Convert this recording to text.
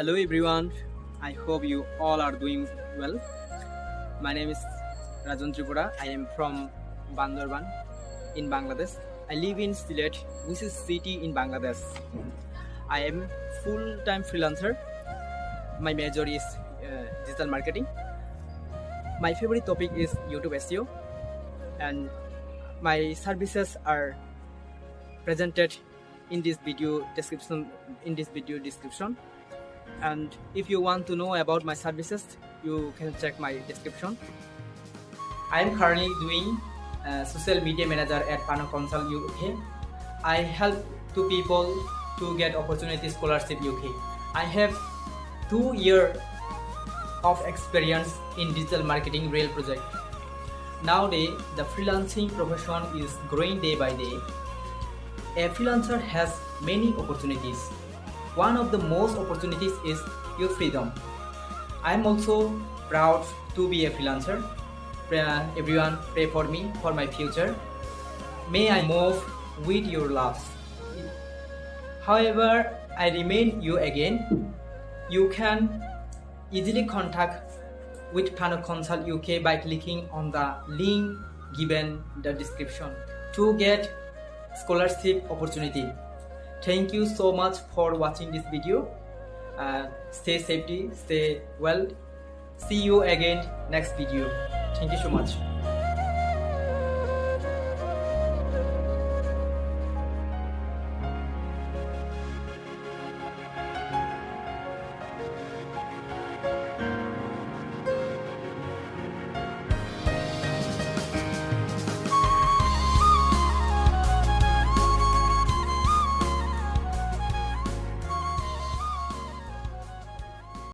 Hello everyone, I hope you all are doing well. My name is Rajan Tripura. I am from Bandarban in Bangladesh. I live in Sylhet, which is city in Bangladesh. I am full-time freelancer. My major is uh, digital marketing. My favorite topic is YouTube SEO and my services are presented in this video description in this video description and if you want to know about my services you can check my description. I am currently doing uh, social media manager at pano consult uk i help two people to get opportunity scholarship uk i have two year of experience in digital marketing real project. Nowadays the freelancing profession is growing day by day. A freelancer has many opportunities one of the most opportunities is your freedom. I am also proud to be a freelancer. Uh, everyone pray for me for my future. May I move with your love. However, I remain you again. You can easily contact with Pano Consult UK by clicking on the link given the description to get scholarship opportunity thank you so much for watching this video. Uh, stay safety stay well. See you again next video. Thank you so much